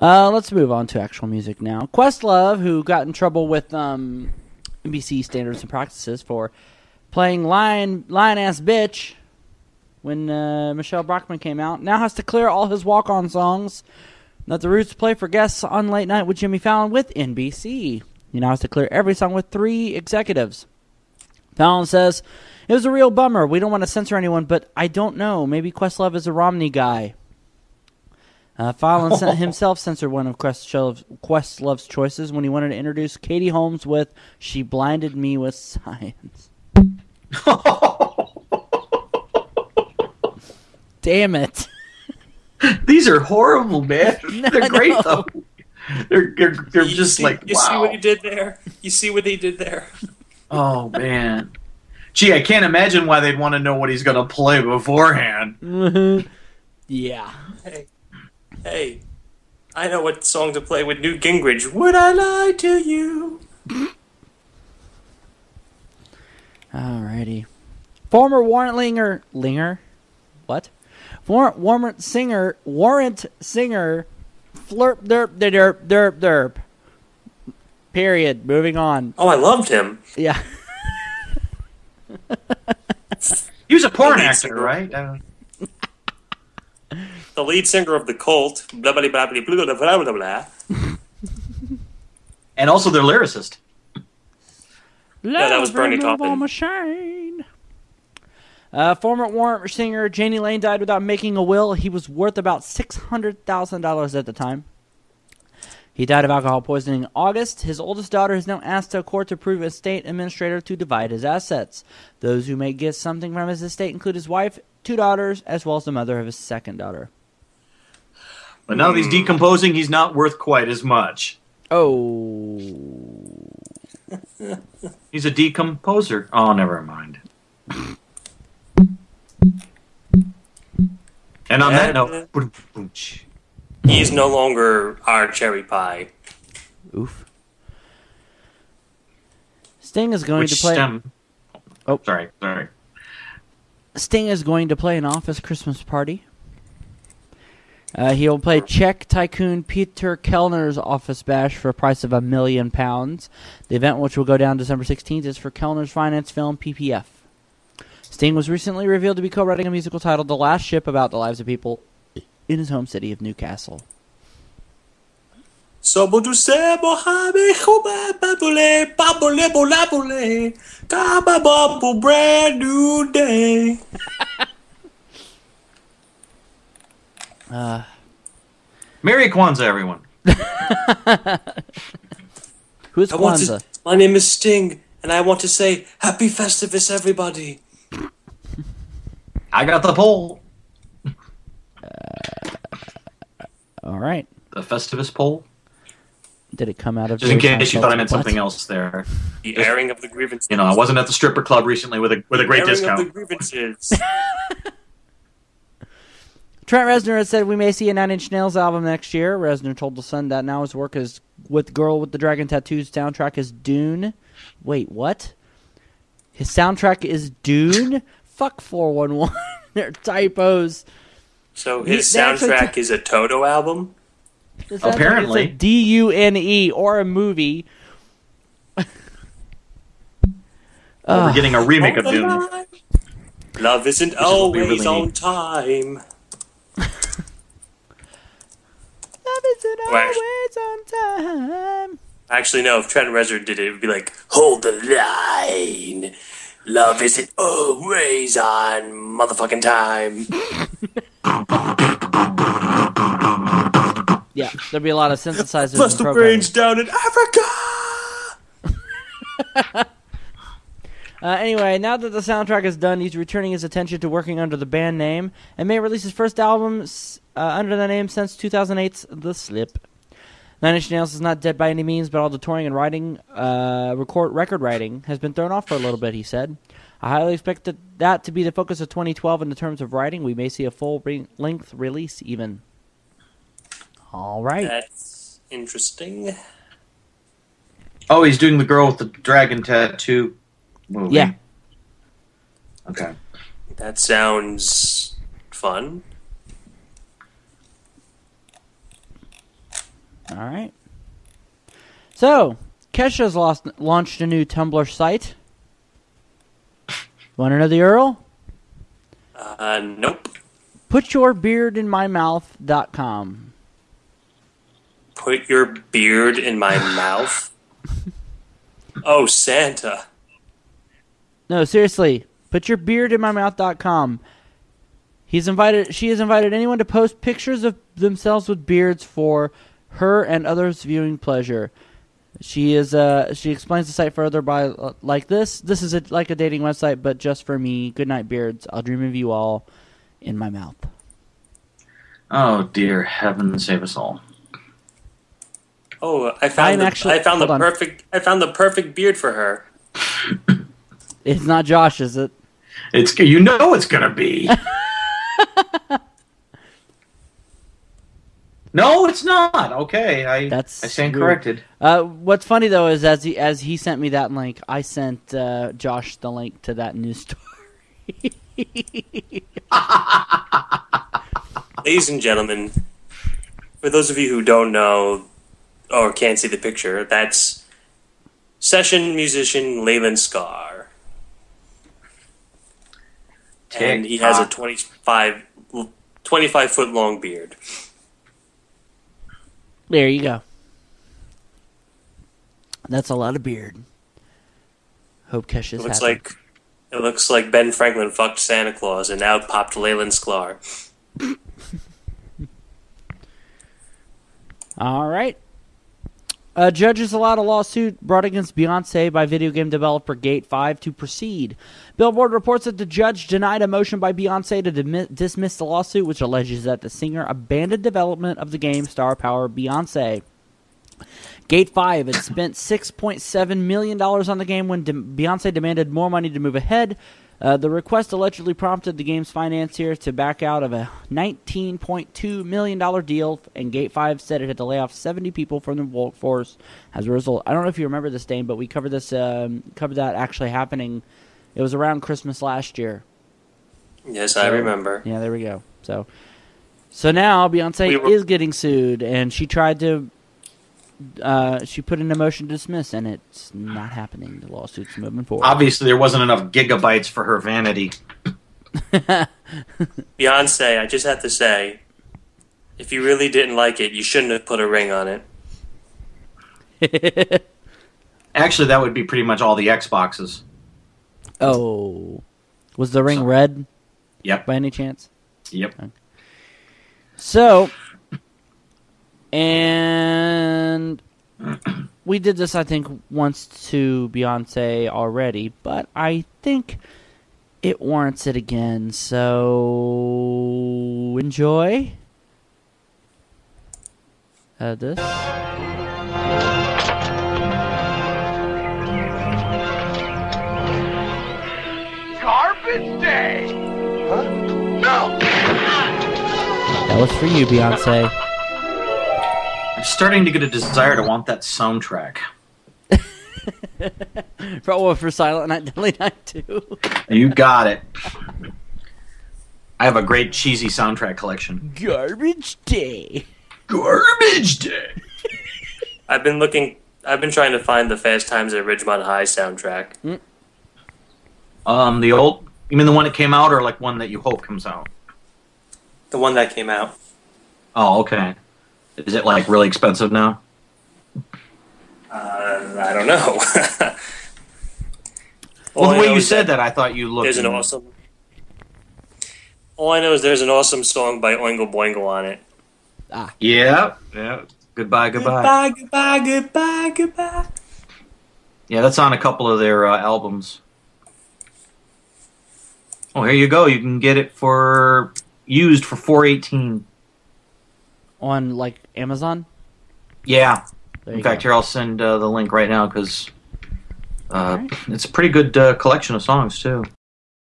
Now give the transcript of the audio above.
Uh, let's move on to actual music now. Questlove, who got in trouble with um, NBC standards and practices for playing lion lion ass bitch when uh, Michele Bachmann came out, now has to clear all his walk on songs that the Roots play for guests on Late Night with Jimmy Fallon with NBC. He now has to clear every song with three executives. Fallon says, It was a real bummer. We don't want to censor anyone, but I don't know. Maybe Questlove is a Romney guy. Uh, Fallon sent himself censored one of Questlove's, Questlove's choices when he wanted to introduce Katie Holmes with She Blinded Me with Science. Damn it. These are horrible, man. They're great know. though. They're they're, they're You just see, like you wow. see what he did there. You see what he did there. Oh man. Gee, I can't imagine why they'd want to know what he's gonna play beforehand. yeah. Hey, hey, I know what song to play with Newt Gingrich. Would I lie to you? Alrighty. Former warrant linger, linger, what? Warrant warrant singer, warrant singer, flirp derp derp derp derp. Period. Moving on. Oh, I loved him. Yeah. He was a porn Lead actor, singer. right? The lead singer of the cult. Blah blah blah blah blah blah blah blah. and also their lyricist. yeah, that was Bernie Taupin. Machine. Uh, former warrant singer Jani Lane died without making a will. He was worth about six hundred thousand dollars at the time. He died of alcohol poisoning in August. His oldest daughter has now asked a court to approve a state administrator to divide his assets. Those who may get something from his estate include his wife, two daughters, as well as the mother of his second daughter. But now that he's hmm. decomposing, he's not worth quite as much. Oh. He's a decomposer. Oh, never mind. And on that And- note, boom, boom, ch. He's no longer our cherry pie. Oof. Sting is going which to play. stem? Oh. sorry, sorry. Sting is going to play an office Christmas party. Uh, he'll play Czech tycoon Peter Kellner's office bash for a price of a million pounds. The event, which will go down December 16th, is for Kellner's finance film PPF. Sting was recently revealed to be co-writing a musical titled "The Last Ship" about the lives of people in his home city of Newcastle. Uh, Merry Kwanzaa, everyone. who's I want Kwanzaa? to, my name is Sting, and I want to say Happy Festivus, everybody. I got the pole. All right. The Festivus pole. Did it come out of? Just in Jerry case you thought I meant butt? something else there. The airing of the grievances. You know, I wasn't at the stripper club recently with a with a great airing discount. of the grievances. Trent Reznor has said we may see a Nine Inch Nails album next year. Reznor told The Sun that now his work is with Girl with the Dragon Tattoos soundtrack is Dune. Wait, what? His soundtrack is Dune? Fuck 411. They're typos. so his they actually soundtrack t- is a Toto album. The Apparently. is D U N E or a movie. Well, we're getting a remake of Dune. Love isn't is we always really on time. Love isn't always on time. Actually, no. If Trent Reznor did it, it would be like, "Hold the line. Love isn't always on motherfucking time." Yeah, there'd be a lot of synthesizers. Bust and the brains down in Africa. Uh, anyway, now that the soundtrack is done, he's returning his attention to working under the band name and may release his first album uh, under the name since 2008's The Slip. Nine Inch Nails is not dead by any means, but all the touring and writing, uh, record record writing, has been thrown off for a little bit. He said, "I highly expect that, that to be the focus of 2012 in the terms of writing. We may see a full re- length release even." All right. That's interesting. Oh, he's doing the girl with the dragon tattoo movie. Yeah. Okay. That sounds fun. All right. So, Kesha's lost, launched a new Tumblr site. Want to know the URL? Uh, nope. Putyourbeardinmymouth.com. Put your beard in my mouth. Oh, Santa. No, seriously. Putyourbeardinmymouth.com. He's invited. She has invited anyone to post pictures of themselves with beards for her and others' viewing pleasure. She is. Uh, she explains the site further by uh, like this. This is a, like a dating website, but just for me. Good night, beards. I'll dream of you all in my mouth. Oh dear heaven, save us all. Oh, I found I'm the, actually- I found the on. perfect I found the perfect beard for her. It's not Josh, is it? It's you know it's gonna be. no, it's not. Okay, I That's I stand weird. corrected. Uh, what's funny though is as he as he sent me that link, I sent uh, Josh the link to that news story. Ladies and gentlemen, for those of you who don't know or can't see the picture, that's session musician Leland Sklar. And he has a TikTok. 25, 25 foot long beard. There you go. That's a lot of beard. Hope Kesh It is looks happy. like it looks like Ben Franklin fucked Santa Claus and out popped Leland Sklar. All right. Uh, judges allowed a lawsuit brought against Beyonce by video game developer Gate 5 to proceed. Billboard reports that the judge denied a motion by Beyonce to dismiss the lawsuit, which alleges that the singer abandoned development of the game Star Power Beyonce. Gate 5 had spent $6.7 million on the game when de- Beyonce demanded more money to move ahead. Uh, the request allegedly prompted the game's financier to back out of a $19.2 million deal, and Gate 5 said it had to lay off 70 people from the workforce as a result. I don't know if you remember this, Dane, but we covered this, um, covered that actually happening. It was around Christmas last year. Yes, I remember. Yeah, there we go. So, so now Beyonce We were- is getting sued, and she tried to. Uh, she put in a motion to dismiss, and it's not happening. The lawsuit's moving forward. Obviously, there wasn't enough gigabytes for her vanity. Beyonce, I just have to say, if you really didn't like it, you shouldn't have put a ring on it. Actually, that would be pretty much all the Xboxes. oh, was the ring red Yep. by any chance? Yep. So, and we did this, I think, once to Beyonce already, but I think it warrants it again. So, enjoy. Uh, this. Garbage day! Huh? No! That was for you, Beyonce. I'm starting to get a desire to want that soundtrack. For, oh, for Silent Night, Deadly Night too. You got it. I have a great cheesy soundtrack collection. Garbage Day. Garbage Day. I've been looking. I've been trying to find the Fast Times at Ridgemont High soundtrack. Um, the old. You mean the one that came out, or like one that you hope comes out? The one that came out. Oh, okay. Is it like really expensive now? Uh, I don't know. Well, the way you said that, I thought you looked. there's an in- awesome. All I know is there's an awesome song by Oingo Boingo on it. Ah. Yeah, yeah. Goodbye, goodbye. Goodbye, goodbye, goodbye, goodbye. Yeah, that's on a couple of their uh, albums. Oh, here you go. You can get it for used for four eighteen. On like Amazon. Yeah. In fact, go. here I'll send uh, the link right now because uh, Alright. it's a pretty good uh, collection of songs too.